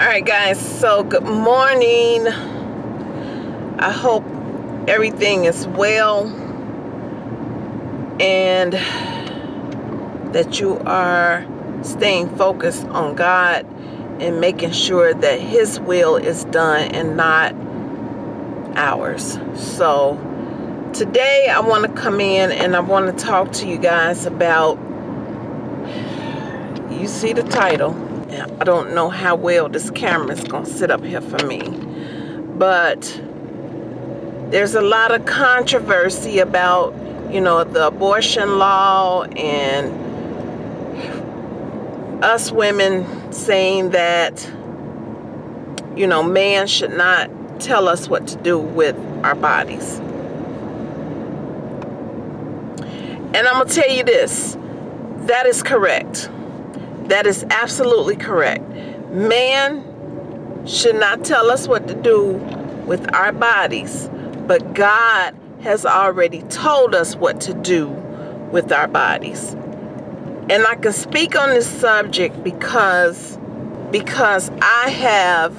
Alright guys, so good morning. I hope everything is well and that you are staying focused on God and making sure that his will is done and not ours. So today I want to come in and I want to talk to you guys about you see the title I don't know how well this camera is going to sit up here for me. But there's a lot of controversy about, you know, the abortion law and us women saying that, you know, man should not tell us what to do with our bodies. And I'm going to tell you this, that is correct. That is absolutely correct. Man should not tell us what to do with our bodies, but God has already told us what to do with our bodies. And I can speak on this subject because because I have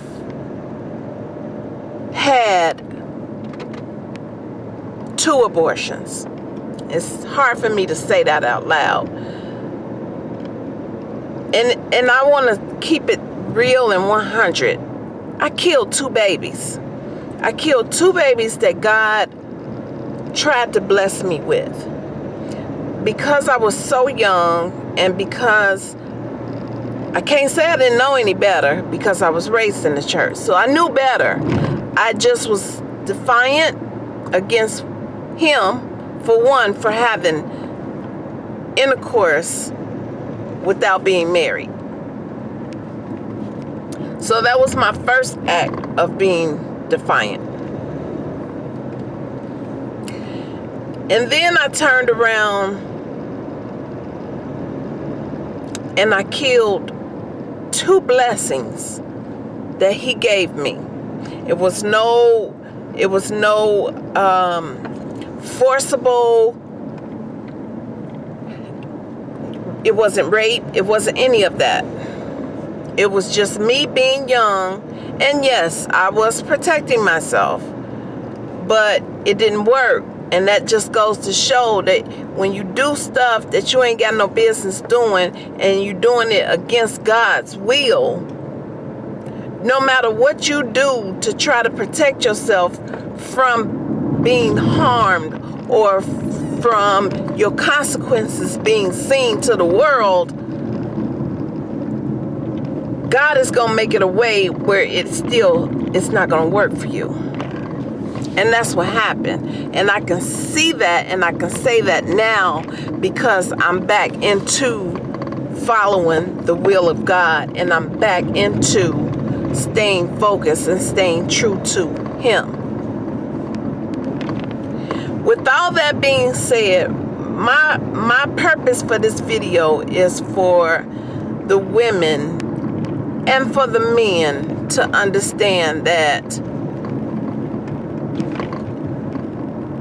had two abortions. It's hard for me to say that out loud and and I want to keep it real and 100. I killed two babies. I killed two babies that God tried to bless me with. Because I was so young and because I can't say I didn't know any better because I was raised in the church. So I knew better. I just was defiant against him for one for having intercourse without being married. So that was my first act of being defiant. And then I turned around and I killed two blessings that he gave me. It was no, it was no um, forcible It wasn't rape. It wasn't any of that. It was just me being young. And yes, I was protecting myself. But it didn't work. And that just goes to show that when you do stuff that you ain't got no business doing and you doing it against God's will, no matter what you do to try to protect yourself from being harmed or from your consequences being seen to the world, God is going to make it a way where it still, it's not going to work for you. And that's what happened. And I can see that and I can say that now because I'm back into following the will of God and I'm back into staying focused and staying true to Him with all that being said my my purpose for this video is for the women and for the men to understand that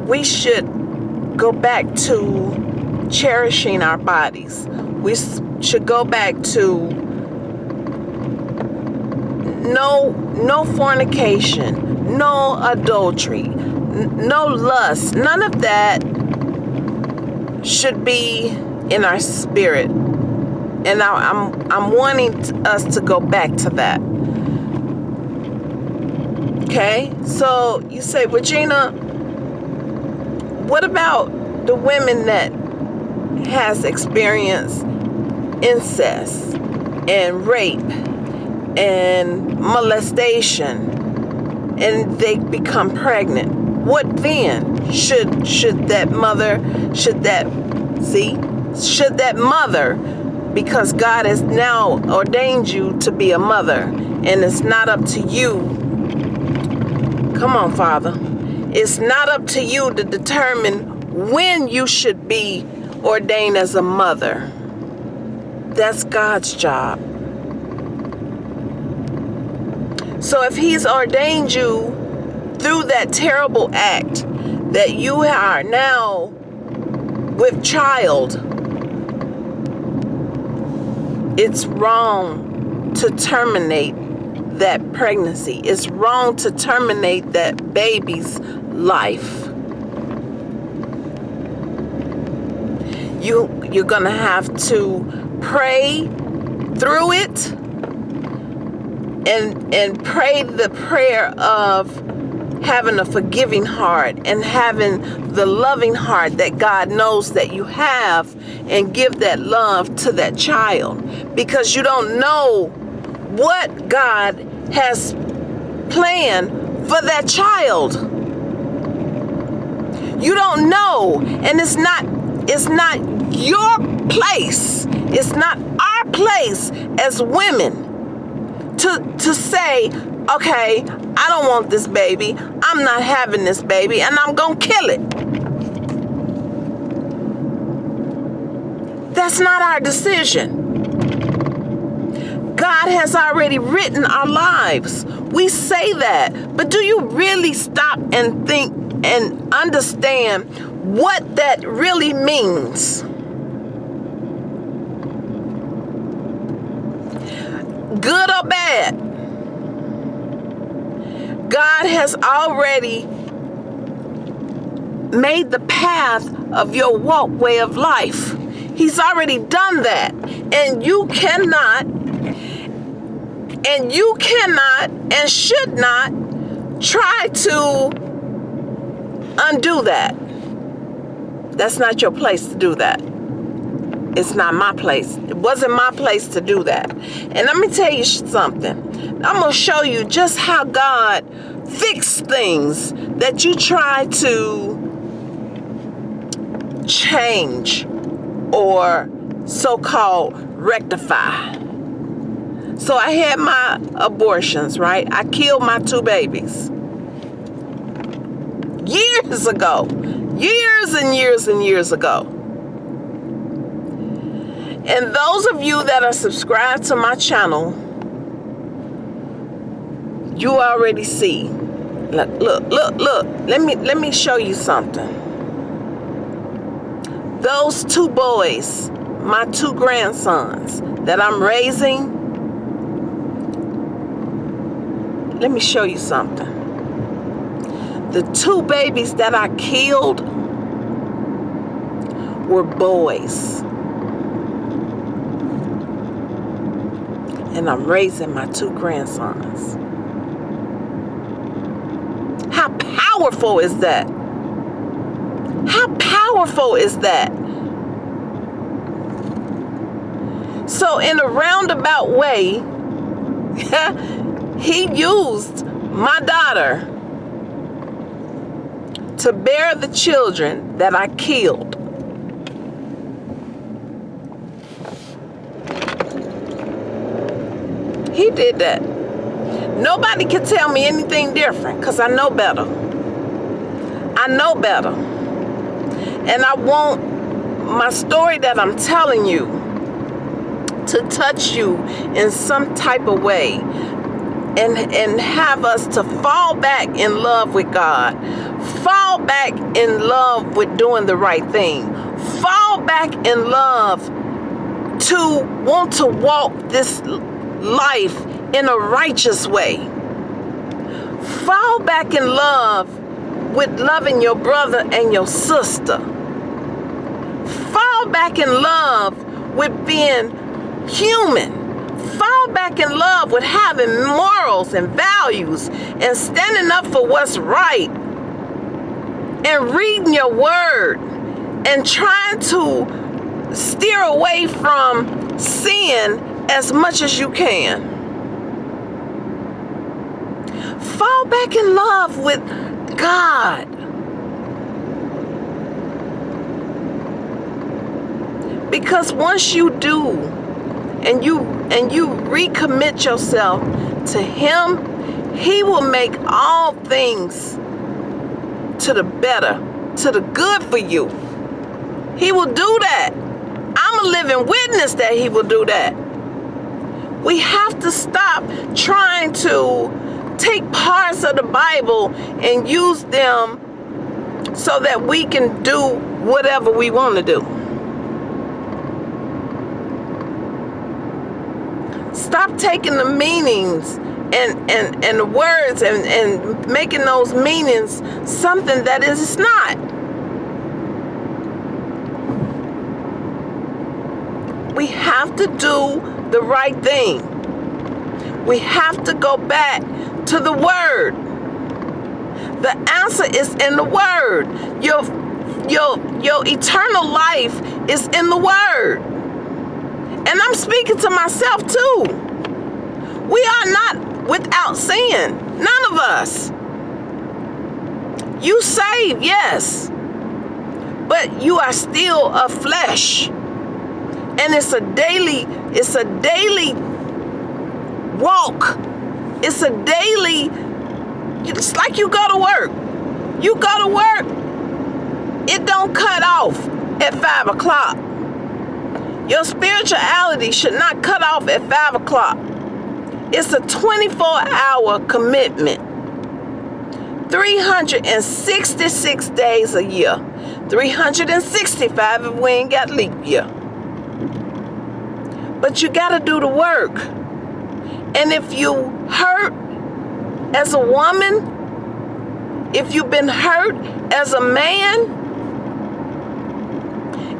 we should go back to cherishing our bodies. We should go back to no no fornication no adultery no lust. None of that should be in our spirit. And I, I'm, I'm wanting us to go back to that. Okay, so you say, Regina, what about the women that has experienced incest and rape and molestation and they become pregnant? What then should should that mother should that see should that mother because God has now ordained you to be a mother and it's not up to you. Come on father. It's not up to you to determine when you should be ordained as a mother. That's God's job. So if he's ordained you through that terrible act that you are now with child, it's wrong to terminate that pregnancy. It's wrong to terminate that baby's life. You you're going to have to pray through it and and pray the prayer of having a forgiving heart and having the loving heart that God knows that you have and give that love to that child because you don't know what God has planned for that child. You don't know and it's not it's not your place. It's not our place as women to to say, okay, I don't want this baby. I'm not having this baby and I'm going to kill it. That's not our decision. God has already written our lives. We say that, but do you really stop and think and understand what that really means? Good or bad? God has already made the path of your walkway of life. He's already done that. And you cannot, and you cannot, and should not try to undo that. That's not your place to do that. It's not my place. It wasn't my place to do that. And let me tell you something. I'm going to show you just how God fixed things that you try to change or so-called rectify. So I had my abortions, right? I killed my two babies. Years ago. Years and years and years ago. And those of you that are subscribed to my channel, you already see. Look, look, look, look. Let me let me show you something. Those two boys, my two grandsons that I'm raising, let me show you something. The two babies that I killed were boys. and I'm raising my two grandsons. How powerful is that? How powerful is that? So in a roundabout way, he used my daughter to bear the children that I killed. He did that. Nobody can tell me anything different because I know better. I know better. And I want my story that I'm telling you to touch you in some type of way and and have us to fall back in love with God. Fall back in love with doing the right thing. Fall back in love to want to walk this life in a righteous way. Fall back in love with loving your brother and your sister. Fall back in love with being human. Fall back in love with having morals and values and standing up for what's right and reading your word and trying to steer away from sin as much as you can. Fall back in love with God. Because once you do and you and you recommit yourself to him, he will make all things to the better, to the good for you. He will do that. I'm a living witness that he will do that. We have to stop trying to take parts of the Bible and use them so that we can do whatever we want to do. Stop taking the meanings and and and the words and and making those meanings something that is not we have to do the right thing we have to go back to the word the answer is in the word your your your eternal life is in the word and i'm speaking to myself too we are not without sin. None of us. You save, yes. But you are still a flesh. And it's a daily, it's a daily walk. It's a daily, it's like you go to work. You go to work, it don't cut off at five o'clock. Your spirituality should not cut off at five o'clock. It's a 24 hour commitment. 366 days a year. 365 if we ain't got leap year. But you got to do the work. And if you hurt as a woman, if you've been hurt as a man,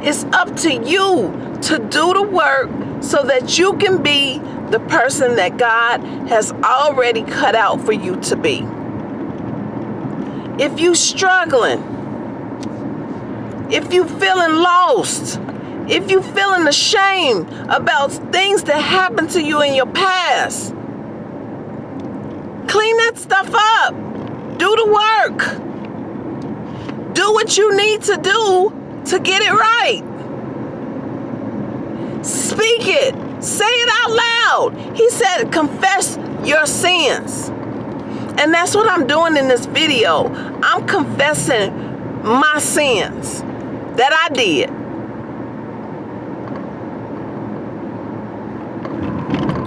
it's up to you to do the work so that you can be the person that God has already cut out for you to be. If you're struggling, if you feeling lost, if you're feeling ashamed about things that happened to you in your past, clean that stuff up. Do the work. Do what you need to do to get it right. Speak it. Say it out loud. He said, confess your sins. And that's what I'm doing in this video. I'm confessing my sins that I did.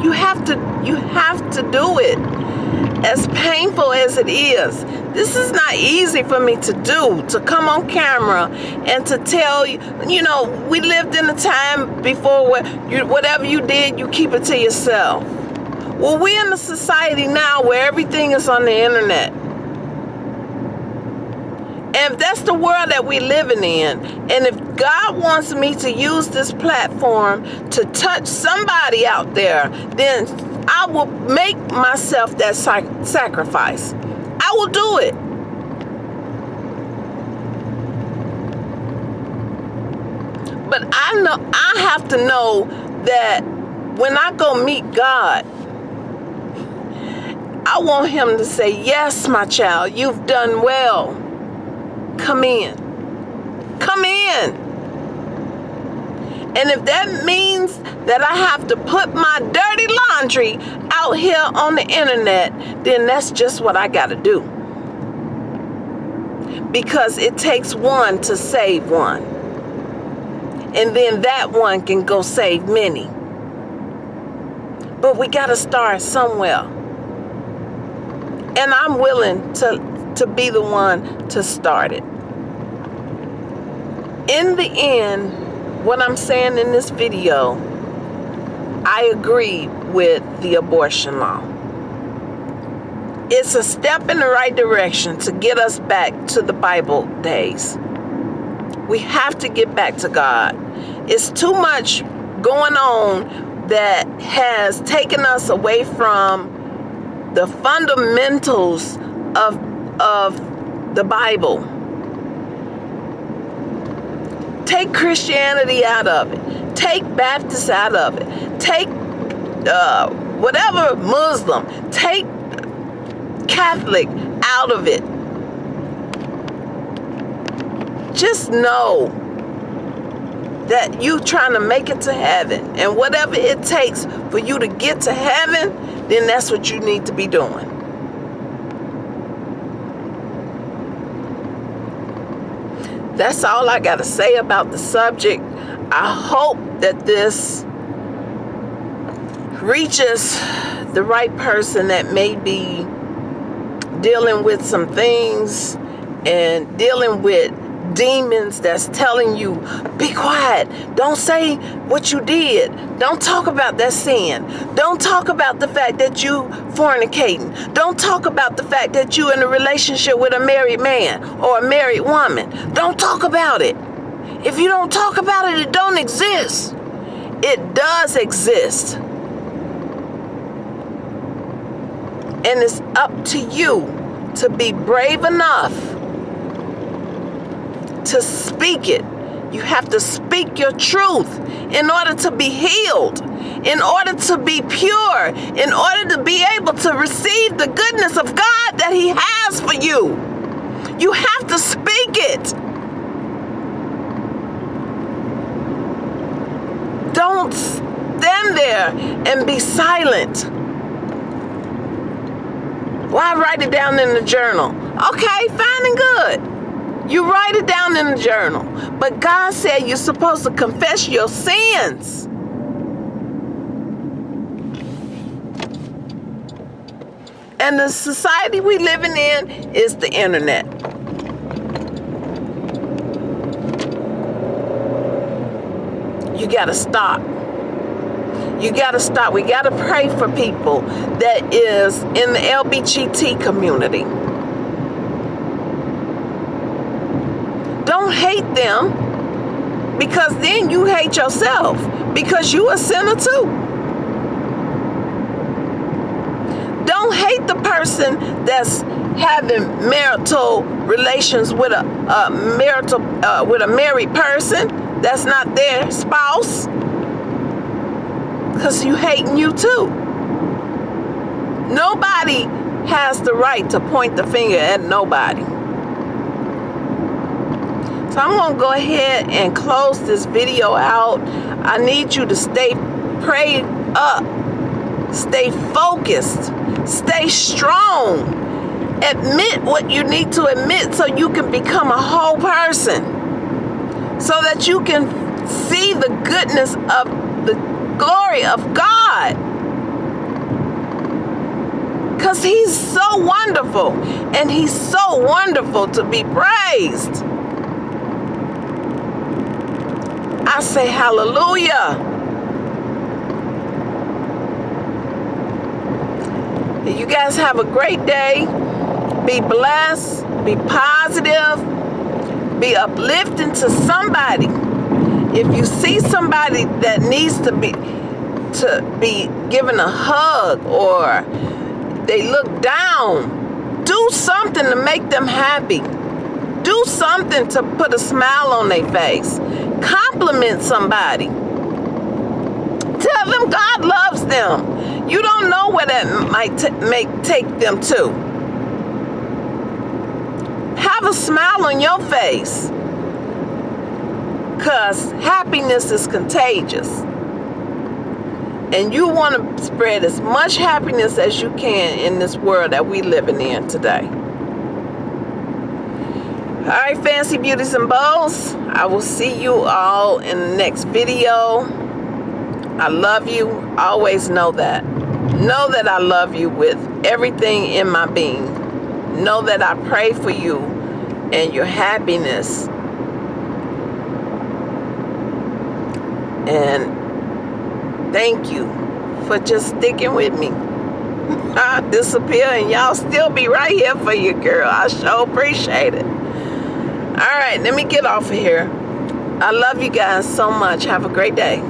You have to you have to do it as painful as it is, this is not easy for me to do, to come on camera and to tell you, you know, we lived in a time before where you, whatever you did, you keep it to yourself. Well, we're in a society now where everything is on the internet. And that's the world that we're living in, and if God wants me to use this platform to touch somebody out there, then I will make myself that sac sacrifice. I will do it. But I know I have to know that when I go meet God, I want him to say, Yes, my child, you've done well. Come in. Come in. And if that means that I have to put my dirty laundry out here on the internet, then that's just what I got to do. Because it takes one to save one. And then that one can go save many. But we got to start somewhere. And I'm willing to, to be the one to start it. In the end, what I'm saying in this video, I agree with the abortion law. It's a step in the right direction to get us back to the Bible days. We have to get back to God. It's too much going on that has taken us away from the fundamentals of, of the Bible Take Christianity out of it. Take Baptist out of it. Take uh, whatever Muslim. Take Catholic out of it. Just know that you trying to make it to heaven. And whatever it takes for you to get to heaven, then that's what you need to be doing. That's all I got to say about the subject. I hope that this reaches the right person that may be dealing with some things and dealing with demons that's telling you, be quiet. Don't say what you did. Don't talk about that sin. Don't talk about the fact that you fornicating. Don't talk about the fact that you in a relationship with a married man or a married woman. Don't talk about it. If you don't talk about it, it don't exist. It does exist. And it's up to you to be brave enough to speak it. You have to speak your truth in order to be healed, in order to be pure, in order to be able to receive the goodness of God that He has for you. You have to speak it. Don't stand there and be silent. Why write it down in the journal? Okay, fine and good. You write it down in the journal. But God said you're supposed to confess your sins. And the society we living in is the internet. You got to stop. You got to stop. We got to pray for people that is in the LBGT community. Hate them because then you hate yourself because you a sinner too. Don't hate the person that's having marital relations with a, a marital uh, with a married person that's not their spouse because you hating you too. Nobody has the right to point the finger at nobody. So I'm to go ahead and close this video out. I need you to stay prayed up. Stay focused. Stay strong. Admit what you need to admit so you can become a whole person. So that you can see the goodness of the glory of God. Because he's so wonderful and he's so wonderful to be praised. I say hallelujah. You guys have a great day. Be blessed. Be positive. Be uplifting to somebody if you see somebody that needs to be to be given a hug or they look down, do something to make them happy. Do something to put a smile on their face. Compliment somebody. Tell them God loves them. You don't know where that might make take them to. Have a smile on your face because happiness is contagious. And you want to spread as much happiness as you can in this world that we're living in today. All right, fancy beauties and bows. I will see you all in the next video. I love you. Always know that. Know that I love you with everything in my being. Know that I pray for you and your happiness And thank you for just sticking with me. I disappear and y'all still be right here for you, girl. I sure appreciate it. All right, let me get off of here. I love you guys so much. Have a great day.